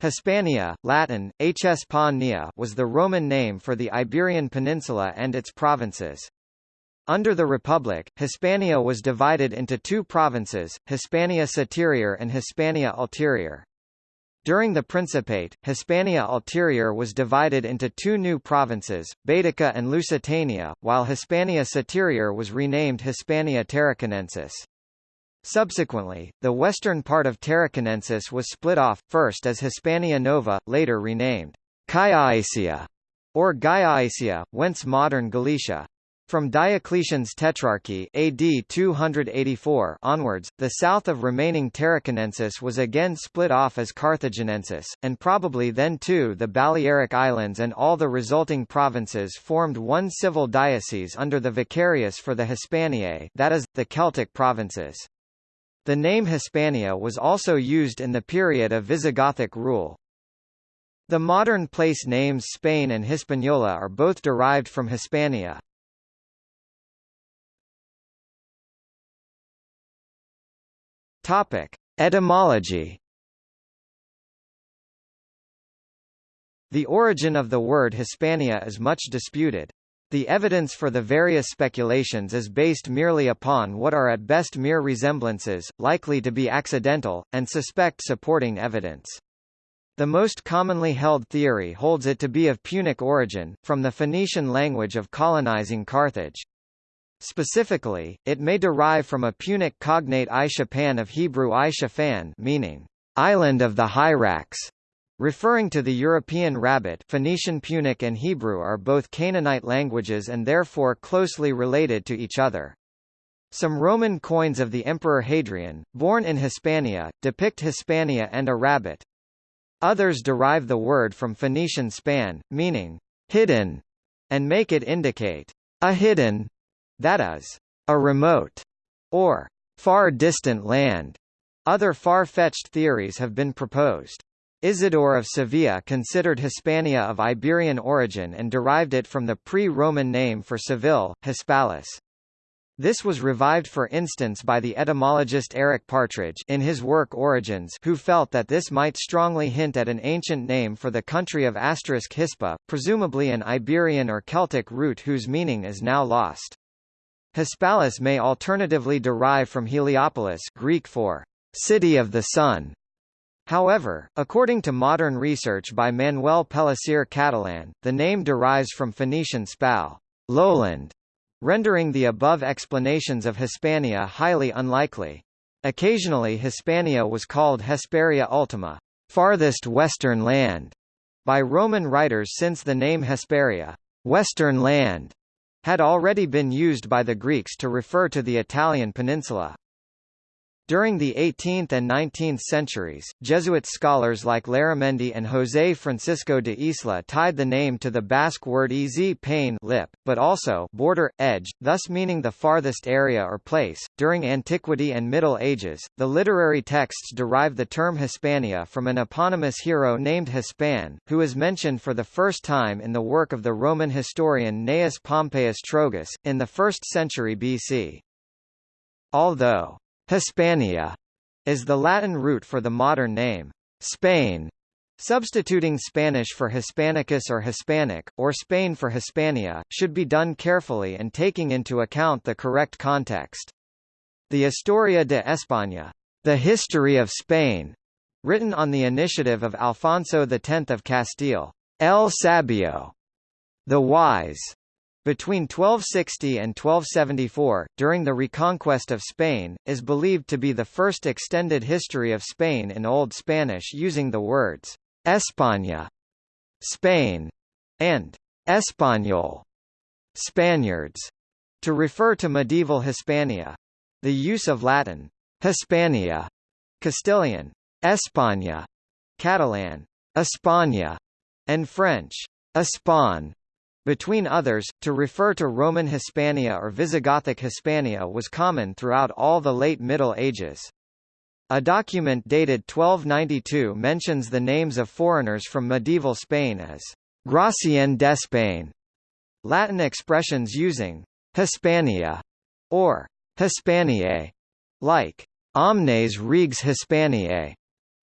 Hispania, Latin, Hs Nia was the Roman name for the Iberian Peninsula and its provinces. Under the Republic, Hispania was divided into two provinces, Hispania Citerior and Hispania Ulterior. During the Principate, Hispania Ulterior was divided into two new provinces, Baetica and Lusitania, while Hispania Citerior was renamed Hispania Tarraconensis. Subsequently, the western part of Tarraconensis was split off, first as Hispania Nova, later renamed Callaecia or Gallaecia, whence modern Galicia. From Diocletian's Tetrarchy AD 284 onwards, the south of remaining Tarraconensis was again split off as Carthaginensis, and probably then too the Balearic Islands and all the resulting provinces formed one civil diocese under the Vicarius for the Hispaniae that is, the Celtic provinces. The name Hispania was also used in the period of Visigothic rule. The modern place names Spain and Hispaniola are both derived from Hispania. Topic: Etymology. The origin of the word Hispania is much disputed. The evidence for the various speculations is based merely upon what are at best mere resemblances, likely to be accidental, and suspect supporting evidence. The most commonly held theory holds it to be of Punic origin, from the Phoenician language of colonizing Carthage. Specifically, it may derive from a Punic cognate Aishapan of Hebrew Aishafan meaning, island of the Hyrax, Referring to the European rabbit Phoenician Punic and Hebrew are both Canaanite languages and therefore closely related to each other. Some Roman coins of the Emperor Hadrian, born in Hispania, depict Hispania and a rabbit. Others derive the word from Phoenician span, meaning, hidden, and make it indicate, a hidden, that is, a remote, or far distant land. Other far-fetched theories have been proposed. Isidore of Sevilla considered Hispania of Iberian origin and derived it from the pre-Roman name for Seville, Hispalis. This was revived for instance by the etymologist Eric Partridge in his work Origins who felt that this might strongly hint at an ancient name for the country of asterisk Hispa, presumably an Iberian or Celtic root whose meaning is now lost. Hispalis may alternatively derive from Heliopolis Greek for city of the sun, However, according to modern research by Manuel Pellicer Catalan, the name derives from Phoenician spal, lowland, rendering the above explanations of Hispania highly unlikely. Occasionally Hispania was called Hesperia Ultima, farthest western land, by Roman writers since the name Hesperia, western land, had already been used by the Greeks to refer to the Italian peninsula. During the 18th and 19th centuries, Jesuit scholars like Larramendi and José Francisco de Isla tied the name to the Basque word ez pain lip, but also border, edge, thus meaning the farthest area or place. During Antiquity and Middle Ages, the literary texts derive the term Hispania from an eponymous hero named Hispan, who is mentioned for the first time in the work of the Roman historian Gnaeus Pompeius Trogus, in the 1st century BC. Although Hispania is the Latin root for the modern name, Spain. Substituting Spanish for Hispanicus or Hispanic, or Spain for Hispania, should be done carefully and taking into account the correct context. The Historia de España, the History of Spain, written on the initiative of Alfonso X of Castile, El Sabio, the Wise, between 1260 and 1274, during the reconquest of Spain, is believed to be the first extended history of Spain in Old Spanish using the words España, Spain, and Español, Spaniards, to refer to medieval Hispania. The use of Latin, Hispania, Castilian, España, Catalan, España, and French, Espagne, between others, to refer to Roman Hispania or Visigothic Hispania was common throughout all the late Middle Ages. A document dated 1292 mentions the names of foreigners from medieval Spain as Gracien d'Espagne, Latin expressions using Hispania or Hispaniae, like omnes regs Hispaniae,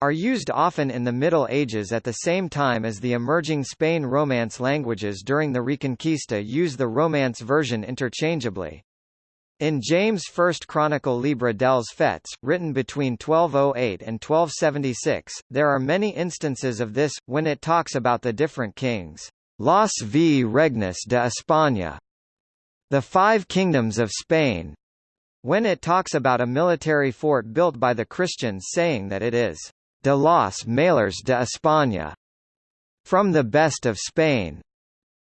are used often in the Middle Ages at the same time as the emerging Spain Romance languages during the Reconquista use the Romance version interchangeably. In James' first chronicle Llibre dels Fets, written between 1208 and 1276, there are many instances of this, when it talks about the different kings. Los v regnes de España, the five kingdoms of Spain, when it talks about a military fort built by the Christians saying that it is de los mejores de España, from the best of Spain.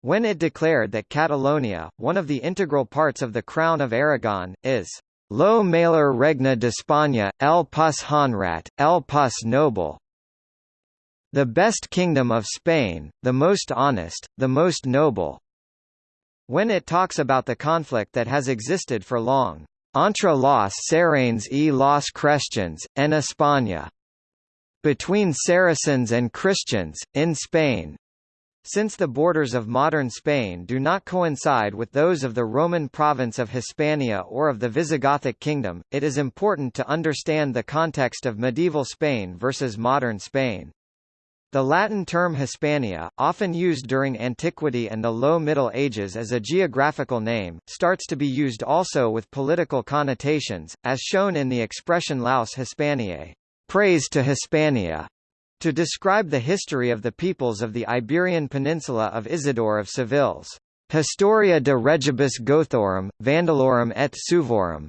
When it declared that Catalonia, one of the integral parts of the Crown of Aragon, is Lo mejor regna de España, el pus honrat, el pus noble, the best kingdom of Spain, the most honest, the most noble. When it talks about the conflict that has existed for long, entre los Sarranes y los Christians, en España, between Saracens and Christians, in Spain, since the borders of modern Spain do not coincide with those of the Roman province of Hispania or of the Visigothic kingdom, it is important to understand the context of medieval Spain versus modern Spain. The Latin term Hispania, often used during antiquity and the Low Middle Ages as a geographical name, starts to be used also with political connotations, as shown in the expression Laus Hispaniae, praise to Hispania, to describe the history of the peoples of the Iberian Peninsula of Isidore of Seville's Historia de Regibus Gothorum, Vandalorum et Suevorum.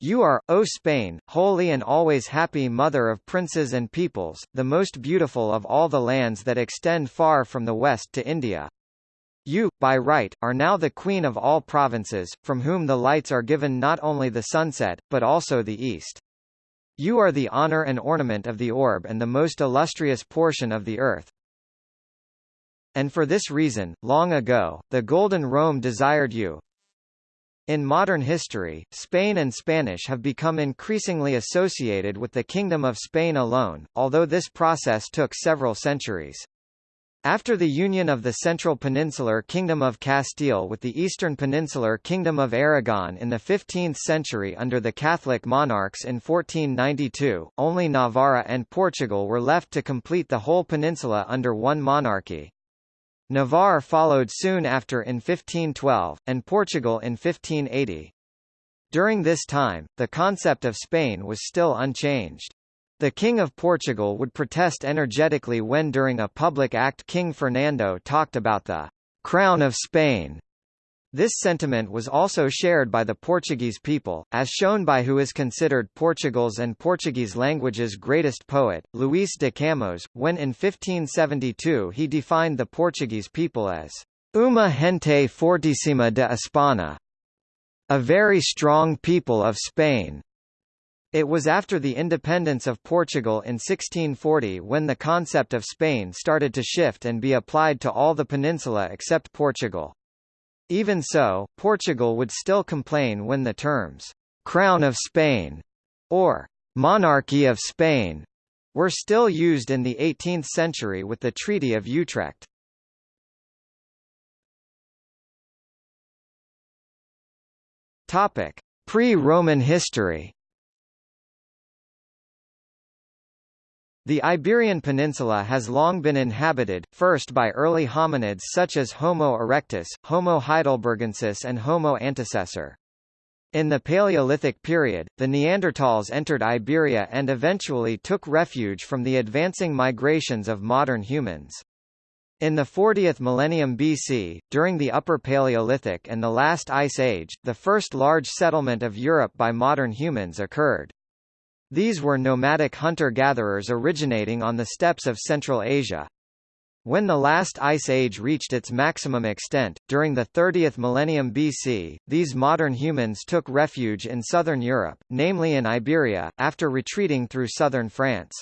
You are, O Spain, holy and always happy mother of princes and peoples, the most beautiful of all the lands that extend far from the west to India. You, by right, are now the queen of all provinces, from whom the lights are given not only the sunset, but also the east. You are the honor and ornament of the orb and the most illustrious portion of the earth. And for this reason, long ago, the Golden Rome desired you. In modern history, Spain and Spanish have become increasingly associated with the Kingdom of Spain alone, although this process took several centuries. After the union of the Central Peninsular Kingdom of Castile with the Eastern Peninsular Kingdom of Aragon in the 15th century under the Catholic monarchs in 1492, only Navarra and Portugal were left to complete the whole peninsula under one monarchy. Navarre followed soon after in 1512, and Portugal in 1580. During this time, the concept of Spain was still unchanged. The King of Portugal would protest energetically when during a public act King Fernando talked about the «crown of Spain». This sentiment was also shared by the Portuguese people, as shown by who is considered Portugal's and Portuguese language's greatest poet, Luís de Camões, when in 1572 he defined the Portuguese people as «uma gente fortíssima de Espanha», a very strong people of Spain. It was after the independence of Portugal in 1640 when the concept of Spain started to shift and be applied to all the peninsula except Portugal. Even so, Portugal would still complain when the terms, «Crown of Spain» or «Monarchy of Spain» were still used in the 18th century with the Treaty of Utrecht. Pre-Roman history The Iberian Peninsula has long been inhabited, first by early hominids such as Homo erectus, Homo heidelbergensis and Homo antecessor. In the Paleolithic period, the Neanderthals entered Iberia and eventually took refuge from the advancing migrations of modern humans. In the 40th millennium BC, during the Upper Paleolithic and the Last Ice Age, the first large settlement of Europe by modern humans occurred. These were nomadic hunter-gatherers originating on the steppes of Central Asia. When the last ice age reached its maximum extent, during the 30th millennium BC, these modern humans took refuge in southern Europe, namely in Iberia, after retreating through southern France.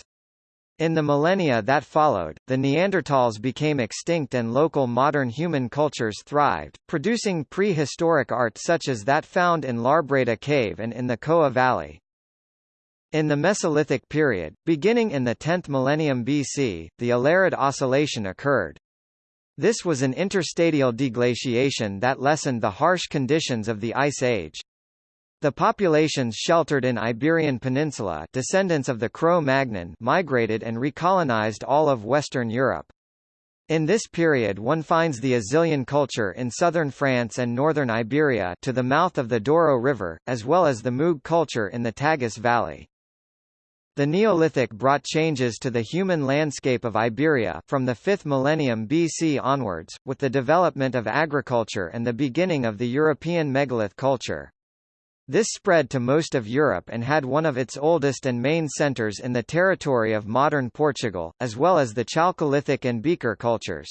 In the millennia that followed, the Neanderthals became extinct and local modern human cultures thrived, producing prehistoric art such as that found in Larbreda Cave and in the Coa Valley. In the Mesolithic period, beginning in the 10th millennium BC, the Allerød Oscillation occurred. This was an interstadial deglaciation that lessened the harsh conditions of the Ice Age. The populations sheltered in Iberian Peninsula descendants of the Cro-Magnon migrated and recolonized all of Western Europe. In this period one finds the Azilian culture in southern France and northern Iberia to the mouth of the Douro River, as well as the Muge culture in the Tagus Valley. The Neolithic brought changes to the human landscape of Iberia from the 5th millennium BC onwards, with the development of agriculture and the beginning of the European megalith culture. This spread to most of Europe and had one of its oldest and main centers in the territory of modern Portugal, as well as the Chalcolithic and Beaker cultures.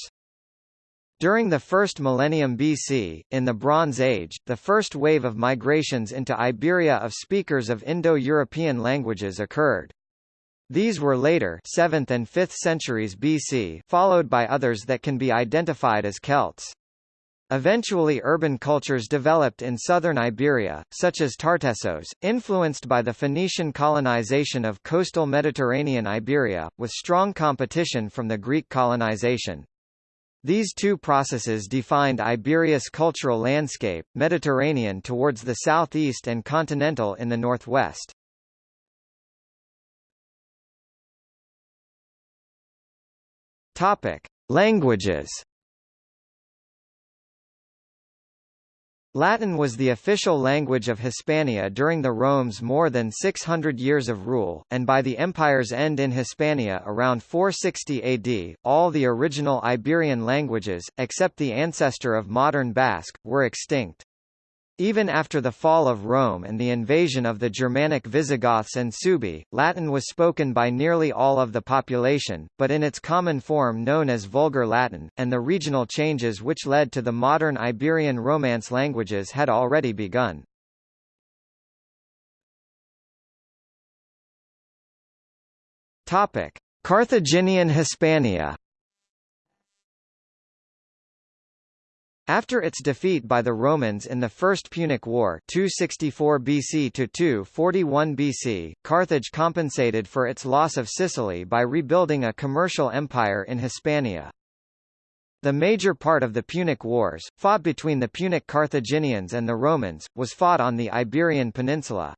During the first millennium BC, in the Bronze Age, the first wave of migrations into Iberia of speakers of Indo-European languages occurred. These were later 7th and 5th centuries BC followed by others that can be identified as Celts. Eventually urban cultures developed in southern Iberia, such as Tartessos, influenced by the Phoenician colonization of coastal Mediterranean Iberia, with strong competition from the Greek colonization. These two processes defined Iberia's cultural landscape, Mediterranean towards the southeast and continental in the northwest. Topic: Languages Latin was the official language of Hispania during the Rome's more than 600 years of rule, and by the empire's end in Hispania around 460 AD, all the original Iberian languages, except the ancestor of modern Basque, were extinct. Even after the fall of Rome and the invasion of the Germanic Visigoths and Suebi, Latin was spoken by nearly all of the population, but in its common form known as Vulgar Latin, and the regional changes which led to the modern Iberian Romance languages had already begun. Carthaginian Hispania After its defeat by the Romans in the First Punic War 264 BC to 241 BC, Carthage compensated for its loss of Sicily by rebuilding a commercial empire in Hispania. The major part of the Punic Wars, fought between the Punic Carthaginians and the Romans, was fought on the Iberian Peninsula.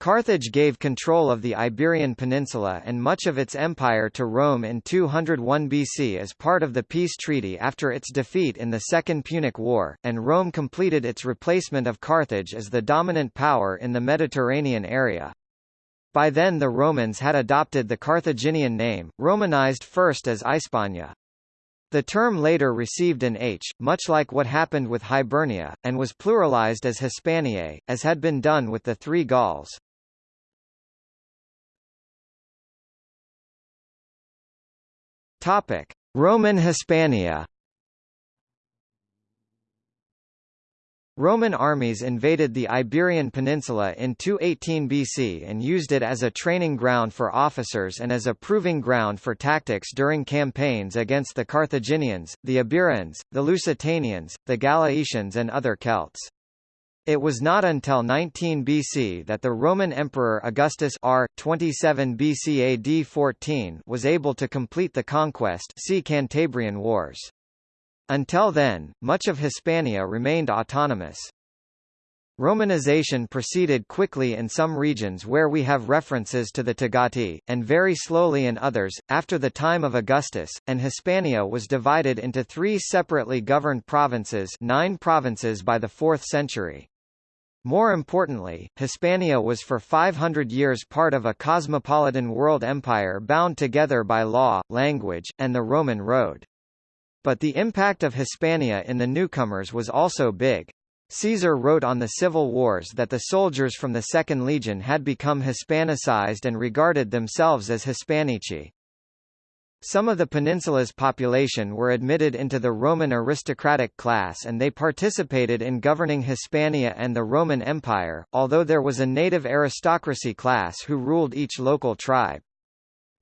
Carthage gave control of the Iberian Peninsula and much of its empire to Rome in 201 BC as part of the peace treaty after its defeat in the Second Punic War, and Rome completed its replacement of Carthage as the dominant power in the Mediterranean area. By then the Romans had adopted the Carthaginian name, Romanized first as Hispania. The term later received an H, much like what happened with Hibernia, and was pluralized as Hispaniae, as had been done with the three Gauls. Topic: Roman Hispania. Roman armies invaded the Iberian Peninsula in 218 BC and used it as a training ground for officers and as a proving ground for tactics during campaigns against the Carthaginians, the Iberians, the Lusitanians, the Gallaecians and other Celts. It was not until 19 BC that the Roman Emperor Augustus R. 27 BC AD 14 was able to complete the conquest see Cantabrian Wars. Until then, much of Hispania remained autonomous. Romanization proceeded quickly in some regions where we have references to the Togati, and very slowly in others, after the time of Augustus, and Hispania was divided into three separately governed provinces nine provinces by the 4th century. More importantly, Hispania was for 500 years part of a cosmopolitan world empire bound together by law, language, and the Roman road. But the impact of Hispania in the newcomers was also big. Caesar wrote on the civil wars that the soldiers from the Second Legion had become Hispanicized and regarded themselves as Hispanici. Some of the peninsula's population were admitted into the Roman aristocratic class and they participated in governing Hispania and the Roman Empire, although there was a native aristocracy class who ruled each local tribe.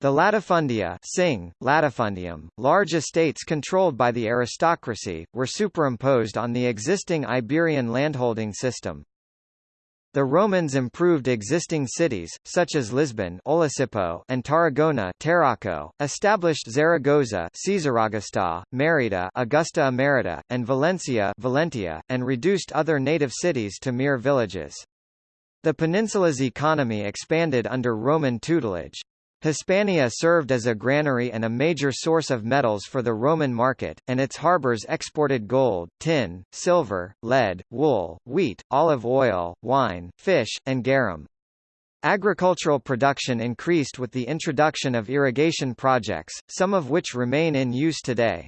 The latifundia sing, latifundium, large estates controlled by the aristocracy, were superimposed on the existing Iberian landholding system. The Romans improved existing cities, such as Lisbon and Tarragona established Zaragoza Merida Augusta Emerita, and Valencia Valentia, and reduced other native cities to mere villages. The peninsula's economy expanded under Roman tutelage. Hispania served as a granary and a major source of metals for the Roman market, and its harbors exported gold, tin, silver, lead, wool, wheat, olive oil, wine, fish, and garum. Agricultural production increased with the introduction of irrigation projects, some of which remain in use today.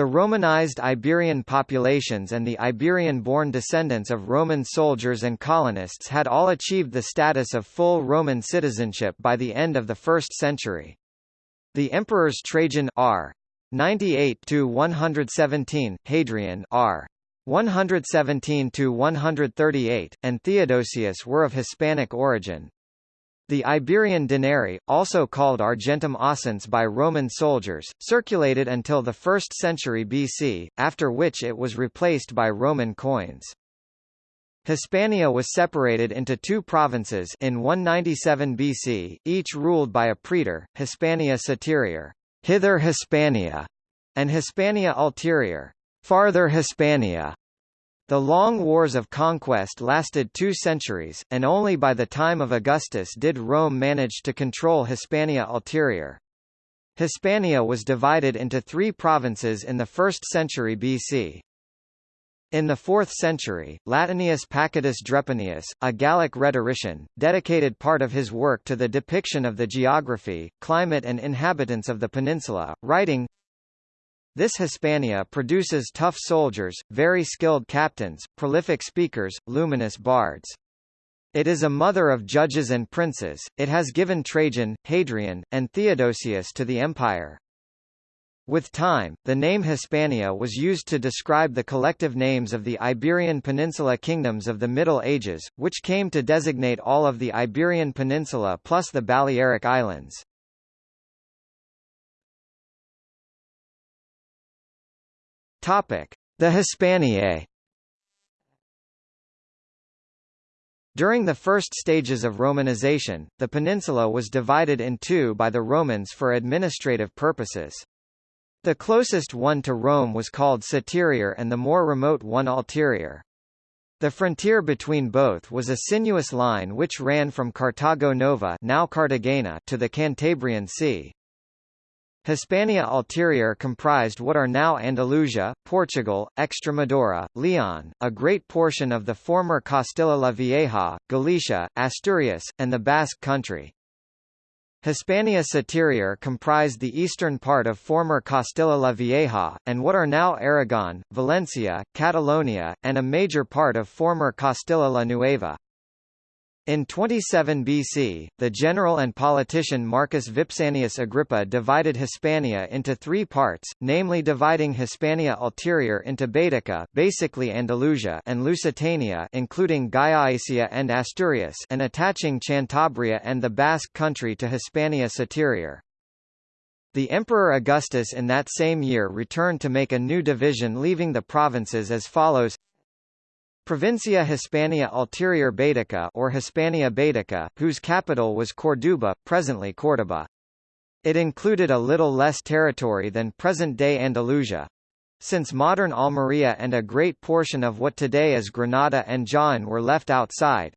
The Romanized Iberian populations and the Iberian-born descendants of Roman soldiers and colonists had all achieved the status of full Roman citizenship by the end of the 1st century. The emperors Trajan r. 98 to 117, Hadrian r. 117 to 138, and Theodosius were of Hispanic origin. The Iberian denarii, also called argentum oscens by Roman soldiers, circulated until the 1st century BC, after which it was replaced by Roman coins. Hispania was separated into two provinces in 197 BC, each ruled by a praetor, Hispania Citerior, hither Hispania, and Hispania Ulterior, farther Hispania. The long wars of conquest lasted two centuries, and only by the time of Augustus did Rome manage to control Hispania Ulterior. Hispania was divided into three provinces in the 1st century BC. In the 4th century, Latinius Pacatus Drepanius, a Gallic rhetorician, dedicated part of his work to the depiction of the geography, climate and inhabitants of the peninsula, writing, this Hispania produces tough soldiers, very skilled captains, prolific speakers, luminous bards. It is a mother of judges and princes, it has given Trajan, Hadrian, and Theodosius to the empire. With time, the name Hispania was used to describe the collective names of the Iberian Peninsula kingdoms of the Middle Ages, which came to designate all of the Iberian Peninsula plus the Balearic Islands. Topic: The Hispaniae. During the first stages of Romanization, the peninsula was divided in two by the Romans for administrative purposes. The closest one to Rome was called Citerior and the more remote one Ulterior. The frontier between both was a sinuous line which ran from Cartago Nova now Cartagena to the Cantabrian Sea. Hispania Ulterior comprised what are now Andalusia, Portugal, Extremadura, Leon, a great portion of the former Castilla la Vieja, Galicia, Asturias, and the Basque country. Hispania Citerior comprised the eastern part of former Castilla la Vieja, and what are now Aragon, Valencia, Catalonia, and a major part of former Castilla la Nueva. In 27 BC, the general and politician Marcus Vipsanius Agrippa divided Hispania into three parts, namely dividing Hispania Ulterior into Baetica basically Andalusia and Lusitania including Gallaecia and Asturias and attaching Cantabria and the Basque country to Hispania Citerior. The Emperor Augustus in that same year returned to make a new division leaving the provinces as follows Provincia Hispania Ulterior Baetica or Hispania Baetica, whose capital was Corduba, presently Córdoba. It included a little less territory than present-day Andalusia. Since modern Almería and a great portion of what today is Granada and Jaén were left outside,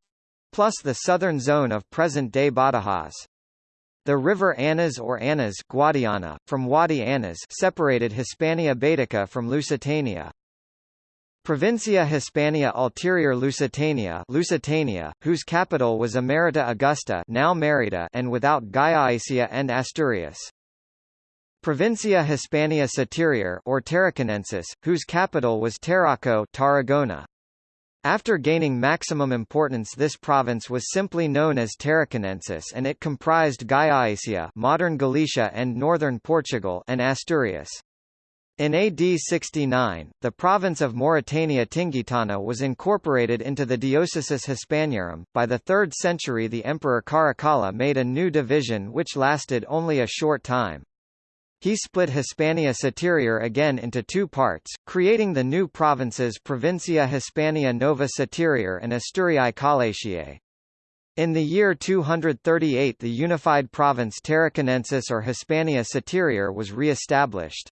plus the southern zone of present-day Badajoz. The river Anas or Anas Guadiana, from Wadi Anas separated Hispania Baetica from Lusitania. Provincia Hispania Ulterior Lusitania Lusitania, whose capital was Emerita Augusta now Merida and without Gallaecia and Asturias. Provincia Hispania Citerior or Tarraconensis, whose capital was Tarraco Tarragona. After gaining maximum importance this province was simply known as Tarraconensis and it comprised Gallaecia modern Galicia and northern Portugal and Asturias. In AD 69, the province of Mauritania Tingitana was incorporated into the Diocesis Hispaniarum. By the 3rd century, the Emperor Caracalla made a new division which lasted only a short time. He split Hispania Citerior again into two parts, creating the new provinces Provincia Hispania Nova Citerior and Asturiae Callaeciae. In the year 238 the unified province Tarraconensis or Hispania Citerior was re-established.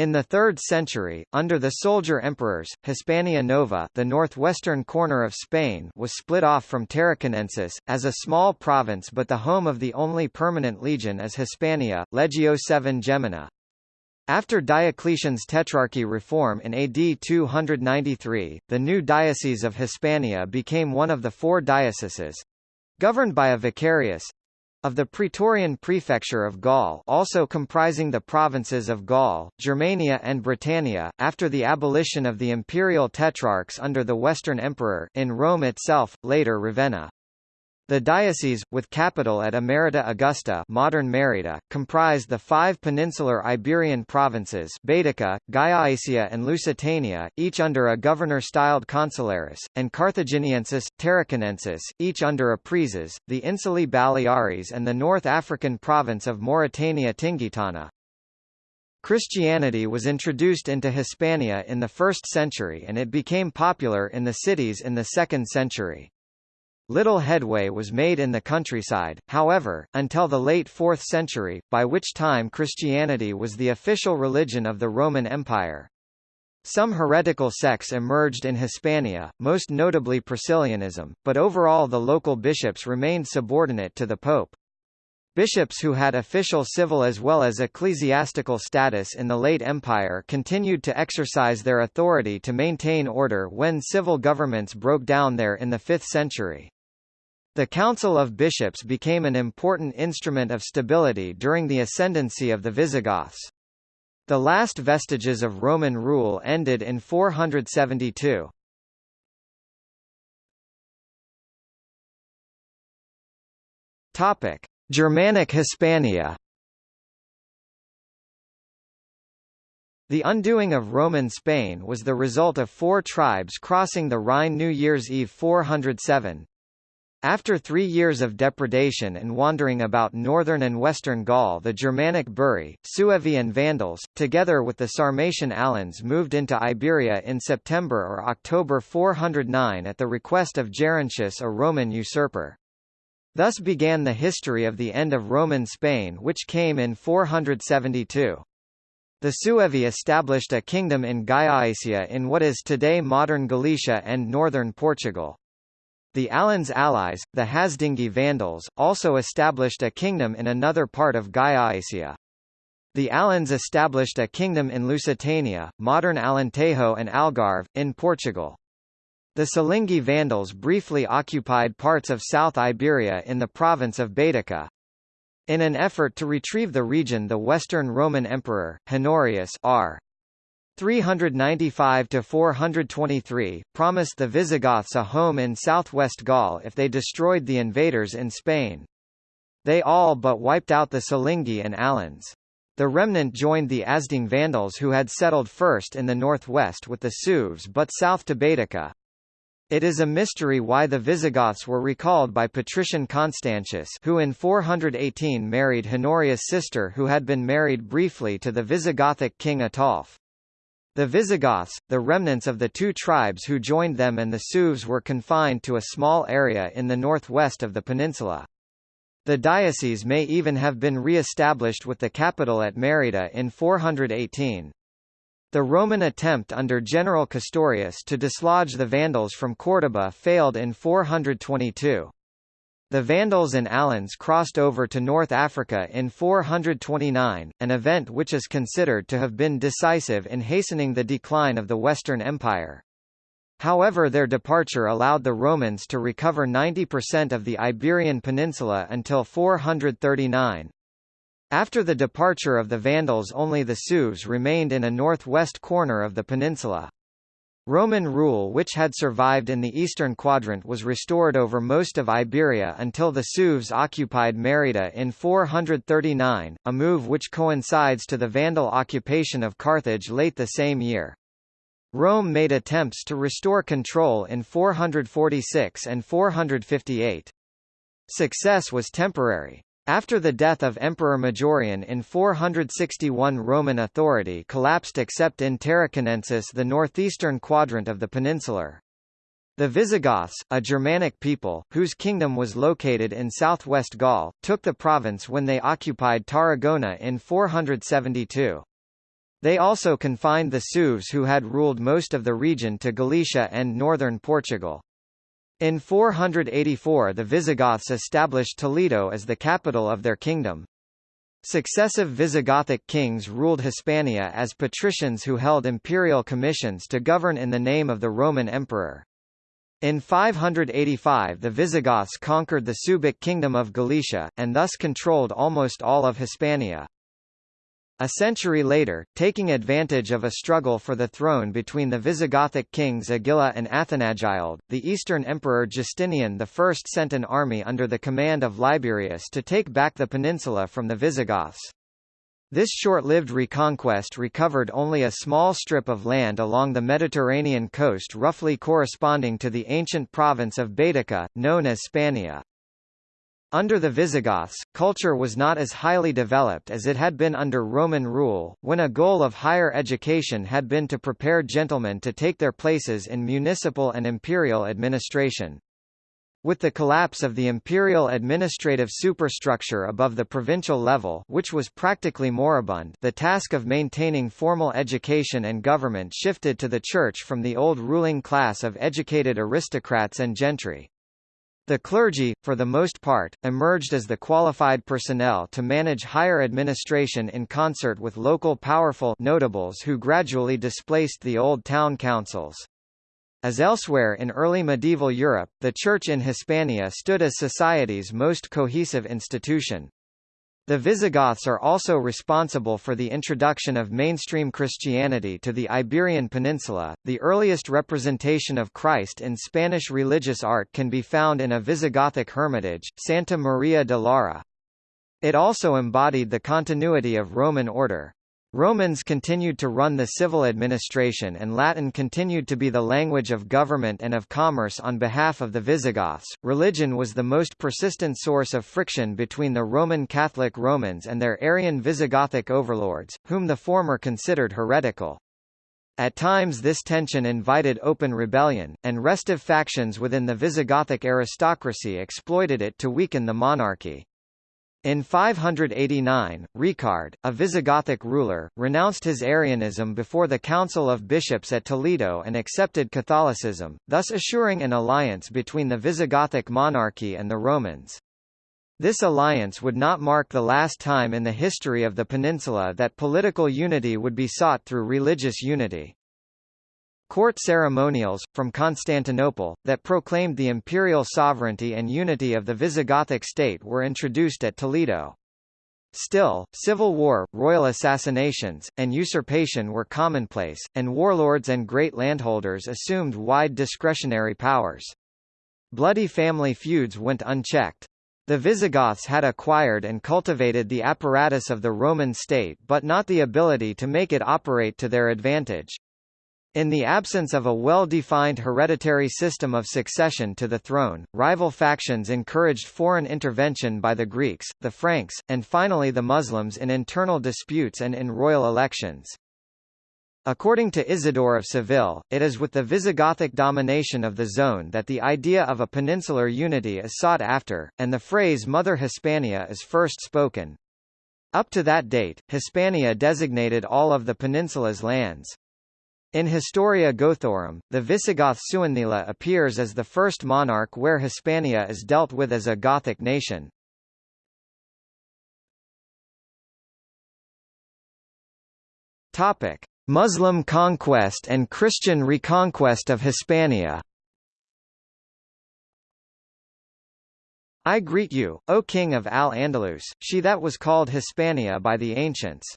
In the 3rd century, under the soldier emperors, Hispania Nova the northwestern corner of Spain was split off from Tarraconensis, as a small province but the home of the only permanent legion is Hispania, Legio VII Gemina. After Diocletian's Tetrarchy reform in AD 293, the new Diocese of Hispania became one of the four dioceses—governed by a vicarius, of the Praetorian Prefecture of Gaul also comprising the provinces of Gaul, Germania and Britannia, after the abolition of the imperial tetrarchs under the Western Emperor in Rome itself, later Ravenna. The diocese, with capital at Emerita Augusta modern Merida, comprised the five peninsular Iberian provinces Baetica, Gallaecia and Lusitania, each under a governor-styled consularis, and Carthaginiensis, Tarraconensis, each under a praeses, the Insulae Baleares and the North African province of Mauritania Tingitana. Christianity was introduced into Hispania in the 1st century and it became popular in the cities in the 2nd century. Little headway was made in the countryside, however, until the late 4th century, by which time Christianity was the official religion of the Roman Empire. Some heretical sects emerged in Hispania, most notably Priscillianism, but overall the local bishops remained subordinate to the pope. Bishops who had official civil as well as ecclesiastical status in the late empire continued to exercise their authority to maintain order when civil governments broke down there in the 5th century. The Council of Bishops became an important instrument of stability during the ascendancy of the Visigoths. The last vestiges of Roman rule ended in 472. Topic: Germanic Hispania. The undoing of Roman Spain was the result of four tribes crossing the Rhine New Year's Eve 407, after three years of depredation and wandering about northern and western Gaul the Germanic Buri, Suevi and Vandals, together with the Sarmatian Alans moved into Iberia in September or October 409 at the request of Gerontius a Roman usurper. Thus began the history of the end of Roman Spain which came in 472. The Suevi established a kingdom in Gallaecia in what is today modern Galicia and northern Portugal. The Alans' allies, the Hasdingi Vandals, also established a kingdom in another part of Gallaecia. The Alans established a kingdom in Lusitania, modern Alentejo and Algarve, in Portugal. The Silingi Vandals briefly occupied parts of South Iberia in the province of Baetica. In an effort to retrieve the region the Western Roman Emperor, Honorius R. 395–423, promised the Visigoths a home in southwest Gaul if they destroyed the invaders in Spain. They all but wiped out the Silingi and Alans. The remnant joined the Asding Vandals who had settled first in the northwest with the Sueves but south to Baetica. It is a mystery why the Visigoths were recalled by patrician Constantius who in 418 married Honorius' sister who had been married briefly to the Visigothic king Ataulf. The Visigoths, the remnants of the two tribes who joined them and the Sueves were confined to a small area in the northwest of the peninsula. The diocese may even have been re-established with the capital at Merida in 418. The Roman attempt under General Castorius to dislodge the Vandals from Córdoba failed in 422. The Vandals and Alans crossed over to North Africa in 429, an event which is considered to have been decisive in hastening the decline of the Western Empire. However their departure allowed the Romans to recover 90% of the Iberian Peninsula until 439. After the departure of the Vandals only the Sueves remained in a northwest corner of the peninsula. Roman rule which had survived in the eastern quadrant was restored over most of Iberia until the Sueves occupied Merida in 439, a move which coincides to the Vandal occupation of Carthage late the same year. Rome made attempts to restore control in 446 and 458. Success was temporary. After the death of Emperor Majorian in 461 Roman authority collapsed except in Tarraconensis the northeastern quadrant of the peninsular. The Visigoths, a Germanic people, whose kingdom was located in southwest Gaul, took the province when they occupied Tarragona in 472. They also confined the Sueves who had ruled most of the region to Galicia and northern Portugal. In 484 the Visigoths established Toledo as the capital of their kingdom. Successive Visigothic kings ruled Hispania as patricians who held imperial commissions to govern in the name of the Roman emperor. In 585 the Visigoths conquered the Suebic kingdom of Galicia, and thus controlled almost all of Hispania. A century later, taking advantage of a struggle for the throne between the Visigothic kings Agila and Athanagild, the Eastern Emperor Justinian I sent an army under the command of Liberius to take back the peninsula from the Visigoths. This short-lived reconquest recovered only a small strip of land along the Mediterranean coast roughly corresponding to the ancient province of Baetica, known as Spania. Under the Visigoths, culture was not as highly developed as it had been under Roman rule, when a goal of higher education had been to prepare gentlemen to take their places in municipal and imperial administration. With the collapse of the imperial administrative superstructure above the provincial level which was practically moribund the task of maintaining formal education and government shifted to the church from the old ruling class of educated aristocrats and gentry. The clergy, for the most part, emerged as the qualified personnel to manage higher administration in concert with local powerful notables who gradually displaced the old town councils. As elsewhere in early medieval Europe, the Church in Hispania stood as society's most cohesive institution. The Visigoths are also responsible for the introduction of mainstream Christianity to the Iberian Peninsula. The earliest representation of Christ in Spanish religious art can be found in a Visigothic hermitage, Santa Maria de Lara. It also embodied the continuity of Roman order. Romans continued to run the civil administration and Latin continued to be the language of government and of commerce on behalf of the Visigoths. Religion was the most persistent source of friction between the Roman Catholic Romans and their Arian Visigothic overlords, whom the former considered heretical. At times this tension invited open rebellion, and restive factions within the Visigothic aristocracy exploited it to weaken the monarchy. In 589, Reccared, a Visigothic ruler, renounced his Arianism before the Council of Bishops at Toledo and accepted Catholicism, thus assuring an alliance between the Visigothic monarchy and the Romans. This alliance would not mark the last time in the history of the peninsula that political unity would be sought through religious unity. Court ceremonials, from Constantinople, that proclaimed the imperial sovereignty and unity of the Visigothic state were introduced at Toledo. Still, civil war, royal assassinations, and usurpation were commonplace, and warlords and great landholders assumed wide discretionary powers. Bloody family feuds went unchecked. The Visigoths had acquired and cultivated the apparatus of the Roman state but not the ability to make it operate to their advantage. In the absence of a well-defined hereditary system of succession to the throne, rival factions encouraged foreign intervention by the Greeks, the Franks, and finally the Muslims in internal disputes and in royal elections. According to Isidore of Seville, it is with the Visigothic domination of the zone that the idea of a peninsular unity is sought after, and the phrase Mother Hispania is first spoken. Up to that date, Hispania designated all of the peninsula's lands. In Historia Gothorum, the Visigoth Suintila appears as the first monarch where Hispania is dealt with as a Gothic nation. Topic: Muslim conquest and Christian reconquest of Hispania. I greet you, O King of Al-Andalus, she that was called Hispania by the ancients.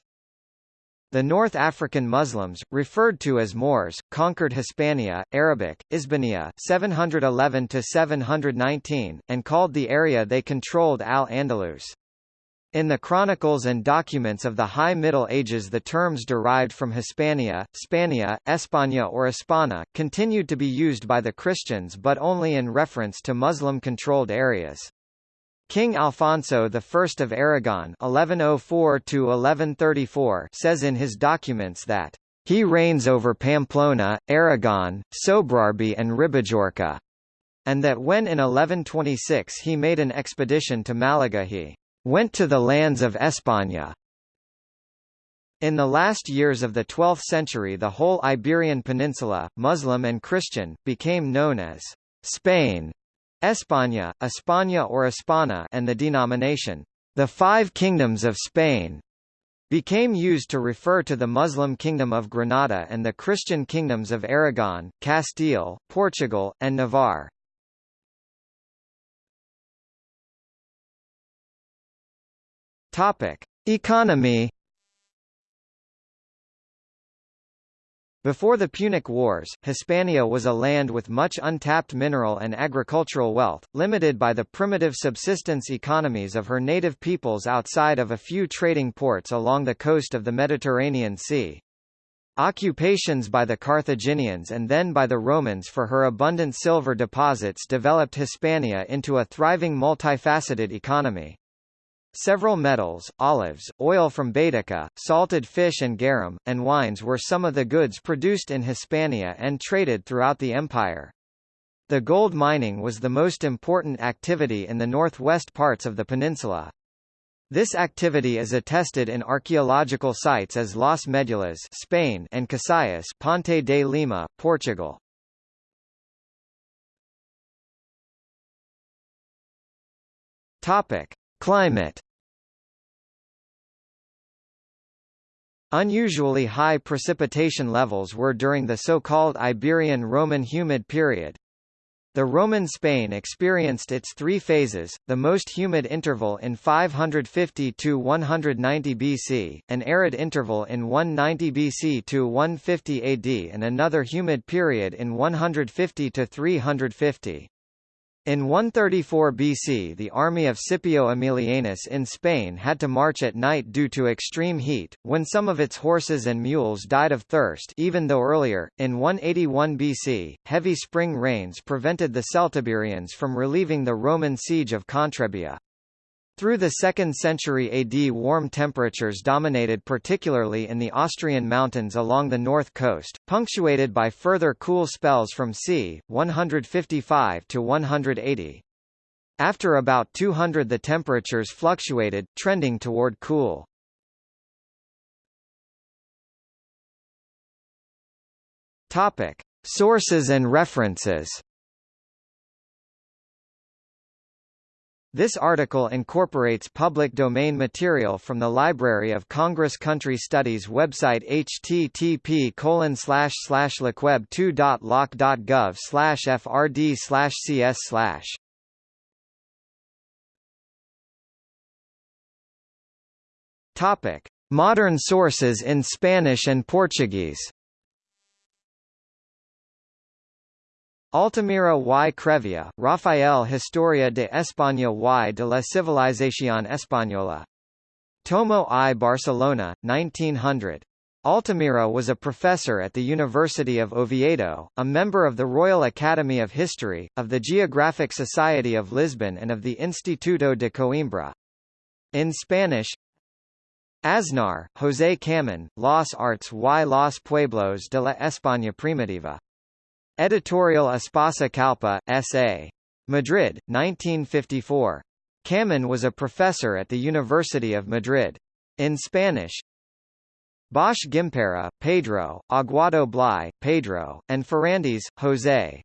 The North African Muslims, referred to as Moors, conquered Hispania, Arabic, Isbania 711–719, and called the area they controlled Al-Andalus. In the chronicles and documents of the High Middle Ages the terms derived from Hispania, Spania, España or Hispana, continued to be used by the Christians but only in reference to Muslim-controlled areas. King Alfonso I of Aragon (1104–1134) says in his documents that he reigns over Pamplona, Aragon, Sobrarbe and Ribagorza, and that when in 1126 he made an expedition to Malaga he went to the lands of España. In the last years of the 12th century the whole Iberian Peninsula, Muslim and Christian, became known as Spain, España, España or España and the denomination, the Five Kingdoms of Spain, became used to refer to the Muslim Kingdom of Granada and the Christian kingdoms of Aragon, Castile, Portugal, and Navarre. Topic: Economy Before the Punic Wars, Hispania was a land with much untapped mineral and agricultural wealth, limited by the primitive subsistence economies of her native peoples outside of a few trading ports along the coast of the Mediterranean Sea. Occupations by the Carthaginians and then by the Romans for her abundant silver deposits developed Hispania into a thriving multifaceted economy. Several metals, olives, oil from Baetica, salted fish and garum, and wines were some of the goods produced in Hispania and traded throughout the empire. The gold mining was the most important activity in the northwest parts of the peninsula. This activity is attested in archaeological sites as Las Medulas Spain and Casayas Ponte de Lima, Portugal. Topic: Climate Unusually high precipitation levels were during the so-called Iberian Roman humid period. The Roman Spain experienced its three phases, the most humid interval in 550 to 190 BC, an arid interval in 190 BC to 150 AD and another humid period in 150 to 350. In 134 BC the army of Scipio Aemilianus in Spain had to march at night due to extreme heat, when some of its horses and mules died of thirst even though earlier, in 181 BC, heavy spring rains prevented the Celtiberians from relieving the Roman siege of Contrebia. Through the 2nd century AD warm temperatures dominated particularly in the Asturian mountains along the north coast, punctuated by further cool spells from c. 155 to 180. After about 200 the temperatures fluctuated, trending toward cool. Topic. Sources and references This article incorporates public domain material from the Library of Congress Country Studies website http lacweb2.loc.gov frd cs Topic: Modern sources in Spanish and Portuguese. Altamira y Crevea, Rafael Historia de España y de la Civilización Española. Tomo I Barcelona, 1900. Altamira was a professor at the University of Oviedo, a member of the Royal Academy of History, of the Geographic Society of Lisbon and of the Instituto de Coimbra. In Spanish Aznar, José Camón, Los Arts y los Pueblos de la España Primitiva. Editorial Espasa Calpe, S.A. Madrid, 1954. Camón was a professor at the University of Madrid. In Spanish Bosch Gimpera, Pedro, Aguado Bleye, Pedro, and Ferrandis, José.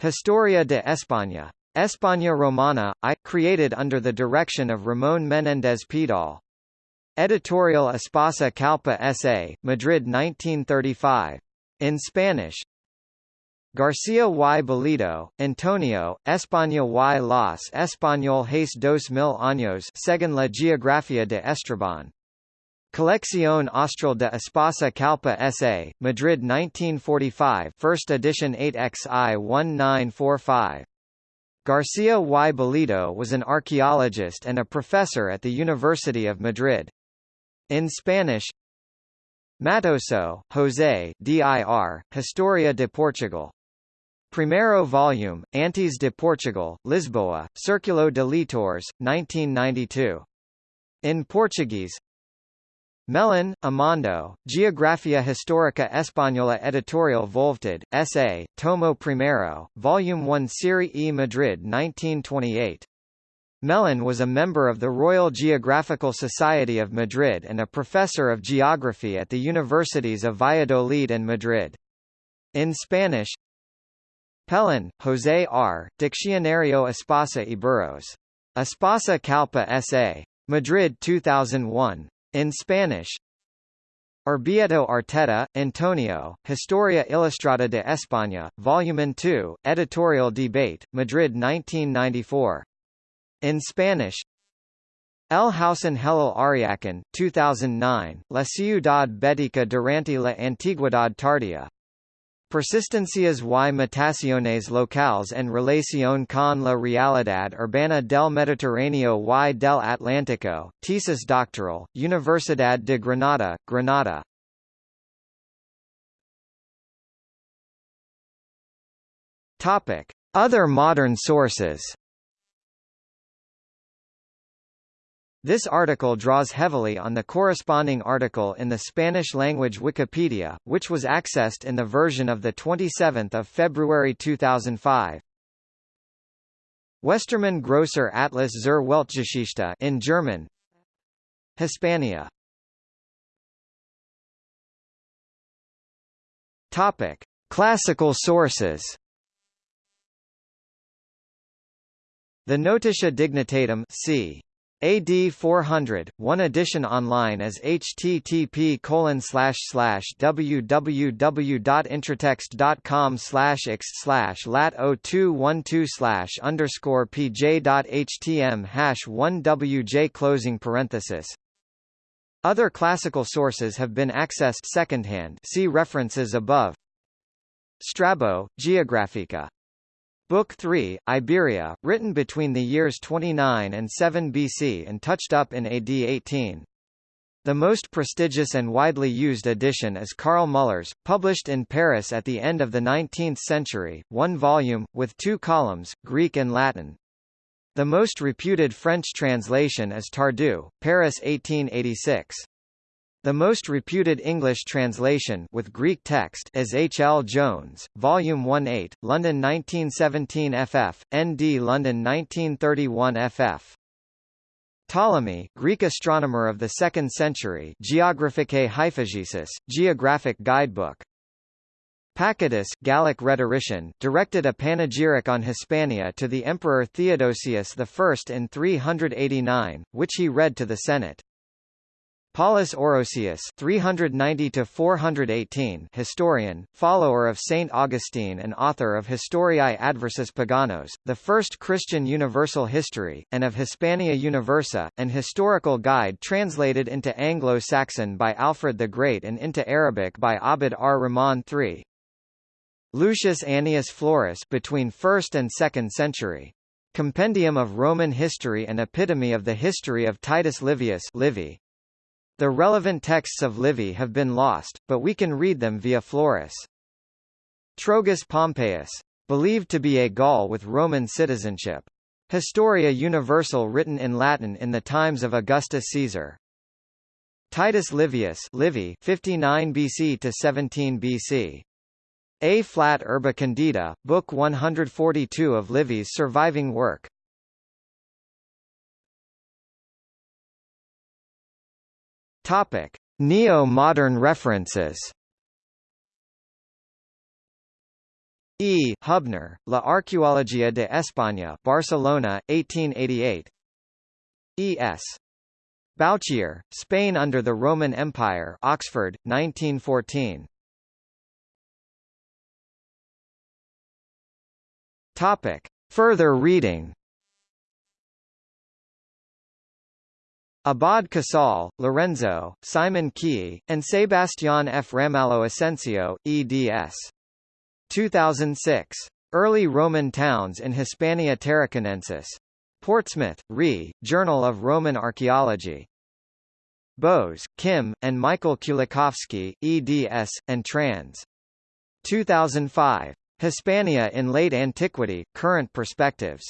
Historia de España. España Romana, I, created under the direction of Ramón Menéndez Pidal. Editorial Espasa Calpe S.A., Madrid 1935. In Spanish García y Bellido, Antonio, España y los españoles dos mil años según la geografía de Estrabón. Colección Austral de Espasa Calpe S.A., Madrid 1945 First edition 8xi 1945. García y Bellido was an archaeologist and a professor at the University of Madrid. In Spanish Mattoso, José dir, Historia de Portugal. Primero volume, Antes de Portugal, Lisboa, Círculo de Leitores, 1992. In Portuguese Melón, Amando, Geografia Histórica Española Editorial Volved, S.A., Tomo Primero, Volume 1 Serie E Madrid 1928. Melón was a member of the Royal Geographical Society of Madrid and a professor of geography at the universities of Valladolid and Madrid. In Spanish Pellon, José R., Diccionario Espasa y Burros. Espasa Calpe S.A. Madrid 2001. In Spanish Orvieto Arteta, Antonio, Historia Ilustrada de España, Volume 2, Editorial Debate, Madrid 1994. In Spanish El Hausen Helel Ariacan, 2009, La Ciudad Bética durante la Antigüedad Tardía. Persistencias y mutaciones locales en relación con la realidad urbana del Mediterráneo y del Atlántico, tesis doctoral, Universidad de Granada, Granada. Other modern sources. This article draws heavily on the corresponding article in the Spanish-language Wikipedia, which was accessed in the version of 27 February 2005. Westermann Grosser Atlas zur Weltgeschichte in German Hispania Topic. Classical sources The Notitia Dignitatum c. AD 400, one edition online as http www.intratext.com x slash lat 0212 slash underscore pj.htm hash 1 wj closing parenthesis. Other classical sources have been accessed secondhand see references above. Strabo, Geographica Book 3, Iberia, written between the years 29 and 7 BC and touched up in AD 18. The most prestigious and widely used edition is Karl Muller's, published in Paris at the end of the 19th century, one volume, with two columns, Greek and Latin. The most reputed French translation is Tardieu, Paris 1886. The most reputed English translation with Greek text is H. L. Jones, Volume 1-8, London 1917 ff, ND London 1931 ff. Ptolemy, Greek astronomer of the 2nd century Geographicae Hyphegesis, Geographic Guidebook. Pacatus, Gallic rhetorician, directed a panegyric on Hispania to the Emperor Theodosius I in 389, which he read to the Senate. Paulus Orosius 390 418 historian, follower of Saint Augustine and author of Historiae Adversus Paganos, the first Christian universal history, and of Hispania Universa, an historical guide translated into Anglo-Saxon by Alfred the Great and into Arabic by Abd ar-Rahman III. Lucius Annius Florus between 1st and 2nd century. Compendium of Roman History and Epitome of the History of Titus Livius Livy. The relevant texts of Livy have been lost, but we can read them via Florus. Trogus Pompeius. Believed to be a Gaul with Roman citizenship. Historia Universal written in Latin in the times of Augustus Caesar. Titus Livius Livy 59 BC to 17 BC. A flat Urbe Condita, Book 142 of Livy's surviving work. Topic: Neo-modern references. E. Hubner, La Arqueología de España, Barcelona, 1888. E. S. Bouchier, Spain under the Roman Empire, Oxford, 1914. Topic: Further reading. Abad Casal, Lorenzo, Simon Keay, and Sebastián F. Ramallo Asensio, eds. 2006. Early Roman Towns in Hispania Tarraconensis. Portsmouth, Re, Journal of Roman Archaeology. Bowes, Kim, and Michael Kulikowski, eds, and trans. 2005. Hispania in Late Antiquity, Current Perspectives.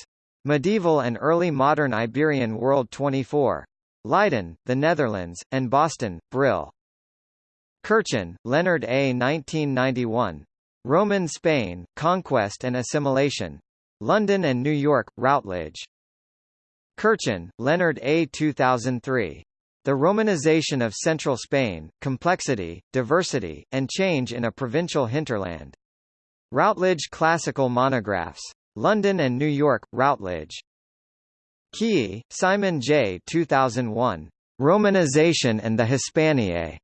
Medieval and Early Modern Iberian World 24. Leiden, the Netherlands, and Boston, Brill. Curchin, Leonard A. 1991. Roman Spain, Conquest and Assimilation. London and New York, Routledge. Curchin, Leonard A. 2003. The Romanization of Central Spain, Complexity, Diversity, and Change in a Provincial Hinterland. Routledge Classical Monographs. London and New York, Routledge. Keay, Simon J. 2001. Romanization and the Hispaniae.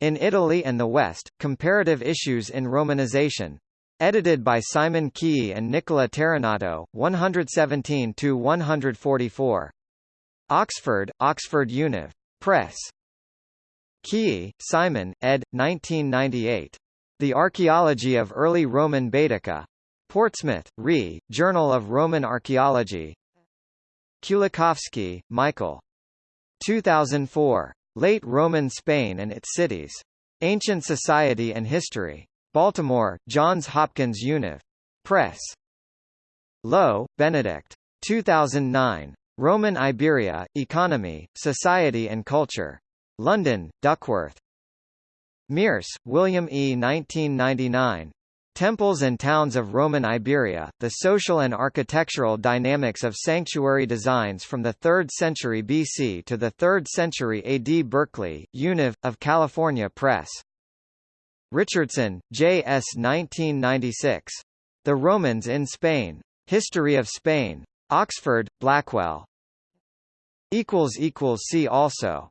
In Italy and the West, Comparative Issues in Romanization. Edited by Simon Keay and Nicola Terrenato, 117–144. Oxford, Oxford Univ. Press. Keay, Simon, ed. 1998. The Archaeology of Early Roman Baetica. Portsmouth, Re, Journal of Roman Archaeology. Kulikowski, Michael. 2004. Late Roman Spain and its Cities. Ancient Society and History. Baltimore, Johns Hopkins Univ. Press. Lowe, Benedict. 2009. Roman Iberia, Economy, Society and Culture. London, Duckworth. Mierse, William E. 1999. Temples and Towns of Roman Iberia, The Social and Architectural Dynamics of Sanctuary Designs from the 3rd century BC to the 3rd century AD Berkeley, Univ, of California Press. Richardson, J. S. 1996. The Romans in Spain. History of Spain. Oxford, Blackwell. See also